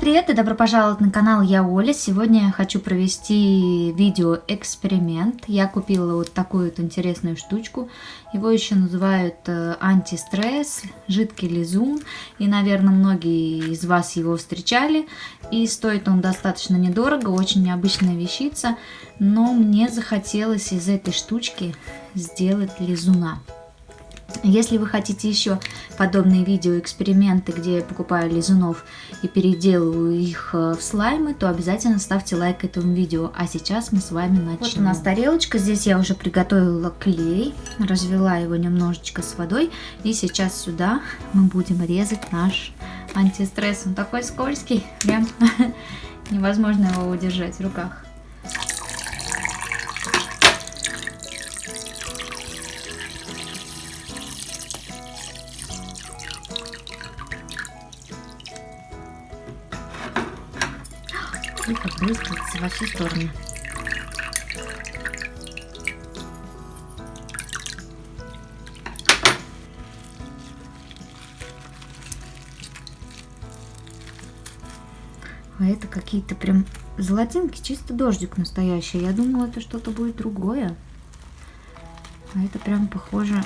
привет и добро пожаловать на канал Я Оля. Сегодня я хочу провести видео-эксперимент. Я купила вот такую вот интересную штучку. Его еще называют э, антистресс, жидкий лизун. И, наверное, многие из вас его встречали. И стоит он достаточно недорого, очень необычная вещица. Но мне захотелось из этой штучки сделать лизуна. Если вы хотите еще подобные видео, эксперименты, где я покупаю лизунов и переделываю их э, в слаймы, то обязательно ставьте лайк этому видео. А сейчас мы с вами начнем. Вот у нас тарелочка, здесь я уже приготовила клей, развела его немножечко с водой. И сейчас сюда мы будем резать наш антистресс. Он такой скользкий, прям невозможно его удержать в руках. И побрызгаться во все стороны. А это какие-то прям золотинки, чисто дождик настоящий. Я думала, это что-то будет другое. А это прям похоже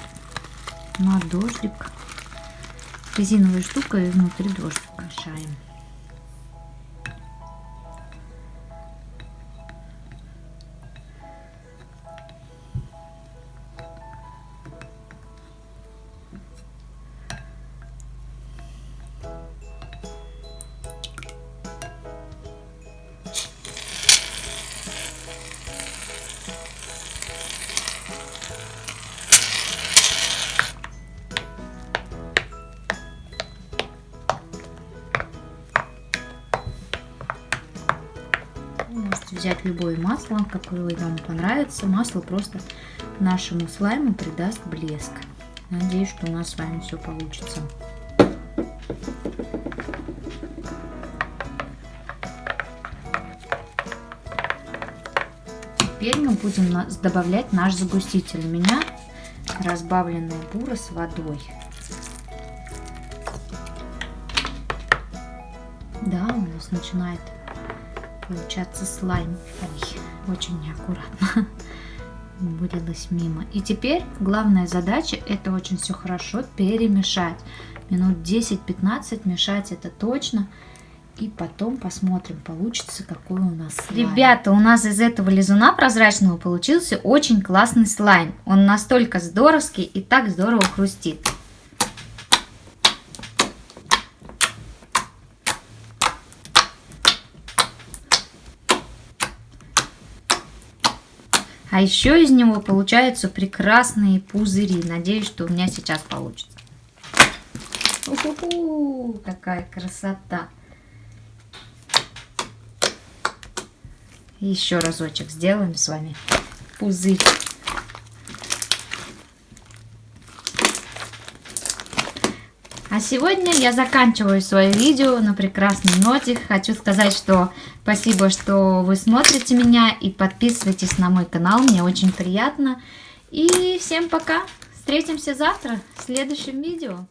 на дождик. Резиновая штука и внутри дождик мешаем. Можете взять любое масло, какое вам понравится. Масло просто нашему слайму придаст блеск. Надеюсь, что у нас с вами все получится. Теперь мы будем добавлять наш загуститель. У меня разбавленная бура с водой. Да, у нас начинает получаться слайм. Ой, очень неаккуратно вылилось мимо. И теперь главная задача это очень все хорошо перемешать. Минут 10-15 мешать это точно. И потом посмотрим, получится какой у нас слайм. Ребята, у нас из этого лизуна прозрачного получился очень классный слайм. Он настолько здоровский и так здорово хрустит. А еще из него получаются прекрасные пузыри. Надеюсь, что у меня сейчас получится. У какая красота! Еще разочек сделаем с вами пузырь. А сегодня я заканчиваю свое видео на прекрасной ноте. Хочу сказать, что спасибо, что вы смотрите меня и подписывайтесь на мой канал. Мне очень приятно. И всем пока. Встретимся завтра в следующем видео.